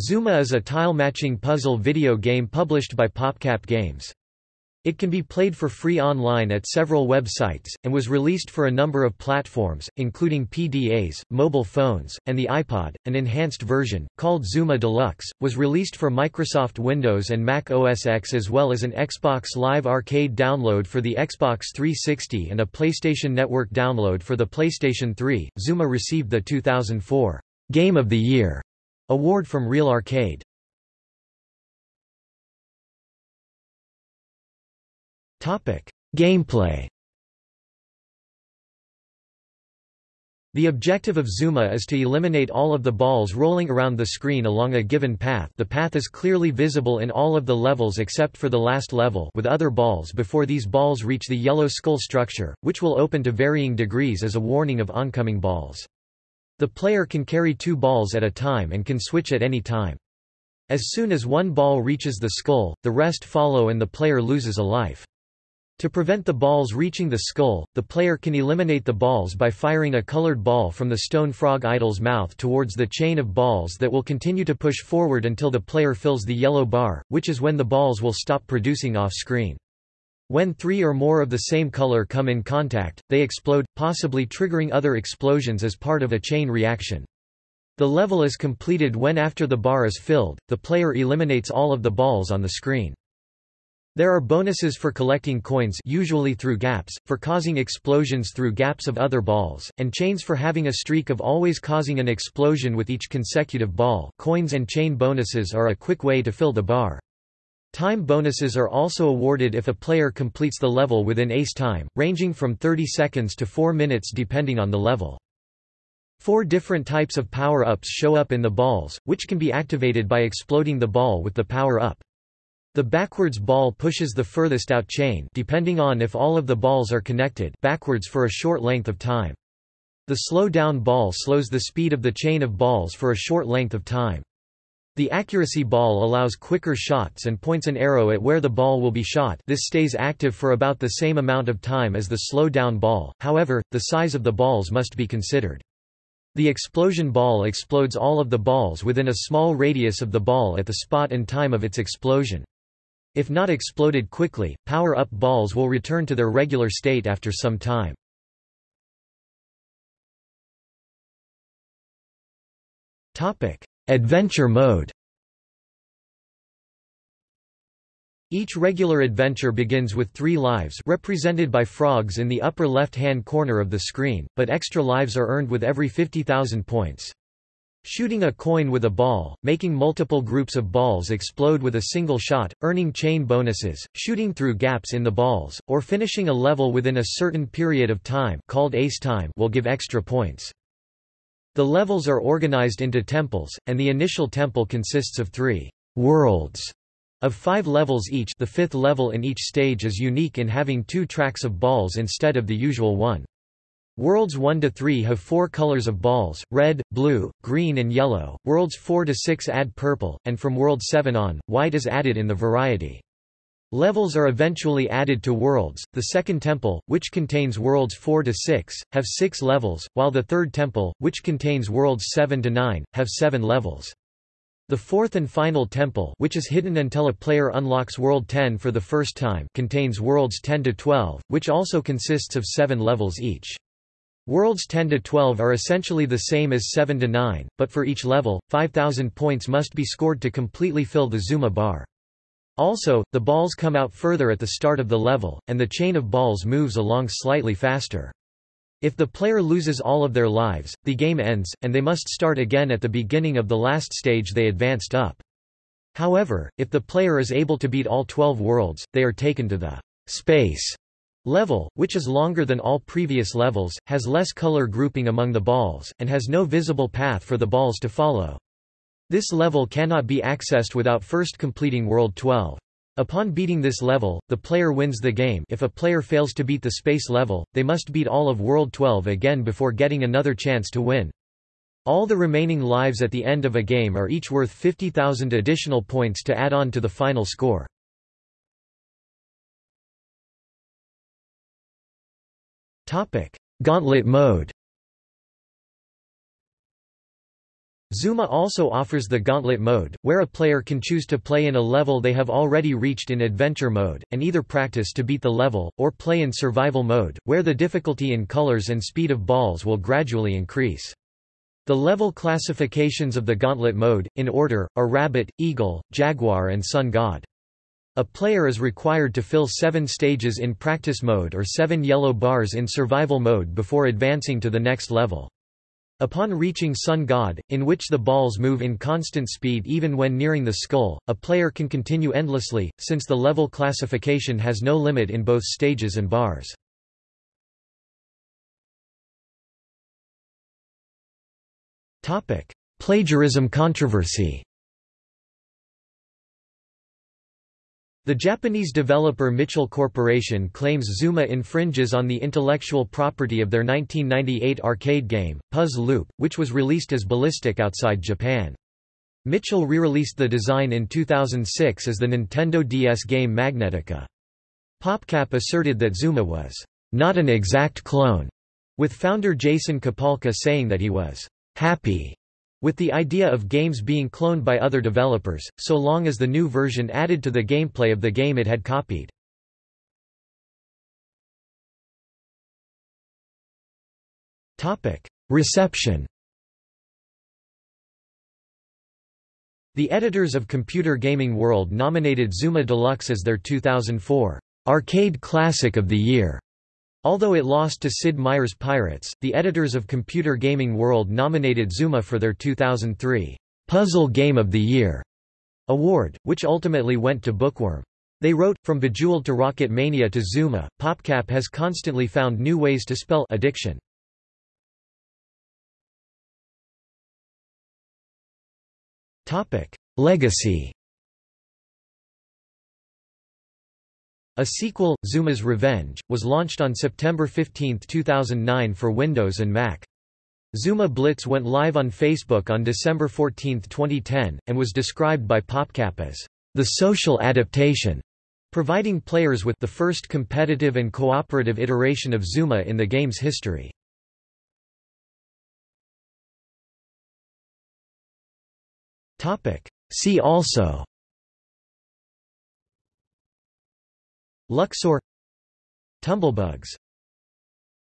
Zuma is a tile-matching puzzle video game published by PopCap Games. It can be played for free online at several websites, and was released for a number of platforms, including PDAs, mobile phones, and the iPod. An enhanced version, called Zuma Deluxe, was released for Microsoft Windows and Mac OS X as well as an Xbox Live Arcade download for the Xbox 360 and a PlayStation Network download for the PlayStation 3. Zuma received the 2004 Game of the Year Award from Real Arcade. Gameplay. The objective of Zuma is to eliminate all of the balls rolling around the screen along a given path the path is clearly visible in all of the levels except for the last level with other balls before these balls reach the yellow skull structure, which will open to varying degrees as a warning of oncoming balls. The player can carry two balls at a time and can switch at any time. As soon as one ball reaches the skull, the rest follow and the player loses a life. To prevent the balls reaching the skull, the player can eliminate the balls by firing a colored ball from the stone frog idol's mouth towards the chain of balls that will continue to push forward until the player fills the yellow bar, which is when the balls will stop producing off-screen. When three or more of the same color come in contact, they explode, possibly triggering other explosions as part of a chain reaction. The level is completed when after the bar is filled, the player eliminates all of the balls on the screen. There are bonuses for collecting coins usually through gaps, for causing explosions through gaps of other balls, and chains for having a streak of always causing an explosion with each consecutive ball coins and chain bonuses are a quick way to fill the bar. Time bonuses are also awarded if a player completes the level within ace time, ranging from 30 seconds to 4 minutes depending on the level. Four different types of power-ups show up in the balls, which can be activated by exploding the ball with the power-up. The backwards ball pushes the furthest out chain depending on if all of the balls are connected backwards for a short length of time. The slow down ball slows the speed of the chain of balls for a short length of time. The accuracy ball allows quicker shots and points an arrow at where the ball will be shot this stays active for about the same amount of time as the slow-down ball, however, the size of the balls must be considered. The explosion ball explodes all of the balls within a small radius of the ball at the spot and time of its explosion. If not exploded quickly, power-up balls will return to their regular state after some time. Topic: Adventure mode Each regular adventure begins with three lives represented by frogs in the upper left-hand corner of the screen, but extra lives are earned with every 50,000 points. Shooting a coin with a ball, making multiple groups of balls explode with a single shot, earning chain bonuses, shooting through gaps in the balls, or finishing a level within a certain period of time called ace time will give extra points. The levels are organized into temples, and the initial temple consists of three worlds of five levels each the fifth level in each stage is unique in having two tracks of balls instead of the usual one. Worlds 1 to 3 have four colors of balls, red, blue, green and yellow, worlds 4 to 6 add purple, and from world 7 on, white is added in the variety. Levels are eventually added to Worlds. The second temple, which contains Worlds 4 to 6, have 6 levels, while the third temple, which contains Worlds 7 to 9, have 7 levels. The fourth and final temple, which is hidden until a player unlocks World 10 for the first time, contains Worlds 10 to 12, which also consists of 7 levels each. Worlds 10 to 12 are essentially the same as 7 to 9, but for each level, 5000 points must be scored to completely fill the Zuma bar. Also, the balls come out further at the start of the level, and the chain of balls moves along slightly faster. If the player loses all of their lives, the game ends, and they must start again at the beginning of the last stage they advanced up. However, if the player is able to beat all 12 worlds, they are taken to the space level, which is longer than all previous levels, has less color grouping among the balls, and has no visible path for the balls to follow. This level cannot be accessed without first completing World 12. Upon beating this level, the player wins the game if a player fails to beat the space level, they must beat all of World 12 again before getting another chance to win. All the remaining lives at the end of a game are each worth 50,000 additional points to add on to the final score. Gauntlet mode Zuma also offers the Gauntlet mode, where a player can choose to play in a level they have already reached in Adventure mode, and either practice to beat the level, or play in Survival mode, where the difficulty in colors and speed of balls will gradually increase. The level classifications of the Gauntlet mode, in order, are Rabbit, Eagle, Jaguar and Sun God. A player is required to fill seven stages in Practice mode or seven yellow bars in Survival mode before advancing to the next level. Upon reaching Sun God, in which the balls move in constant speed even when nearing the skull, a player can continue endlessly, since the level classification has no limit in both stages and bars. Plagiarism controversy The Japanese developer Mitchell Corporation claims Zuma infringes on the intellectual property of their 1998 arcade game, Puzz Loop, which was released as Ballistic outside Japan. Mitchell re-released the design in 2006 as the Nintendo DS game Magnetica. PopCap asserted that Zuma was not an exact clone, with founder Jason Kapalka saying that he was happy with the idea of games being cloned by other developers, so long as the new version added to the gameplay of the game it had copied. Reception The editors of Computer Gaming World nominated Zuma Deluxe as their 2004 Arcade Classic of the Year. Although it lost to Sid Meier's Pirates, the editors of Computer Gaming World nominated Zuma for their 2003 Puzzle Game of the Year award, which ultimately went to Bookworm. They wrote, From Bejeweled to Rocket Mania to Zuma, PopCap has constantly found new ways to spell addiction. Legacy A sequel, Zuma's Revenge, was launched on September 15, 2009 for Windows and Mac. Zuma Blitz went live on Facebook on December 14, 2010, and was described by PopCap as the social adaptation, providing players with the first competitive and cooperative iteration of Zuma in the game's history. See also Luxor Tumblebugs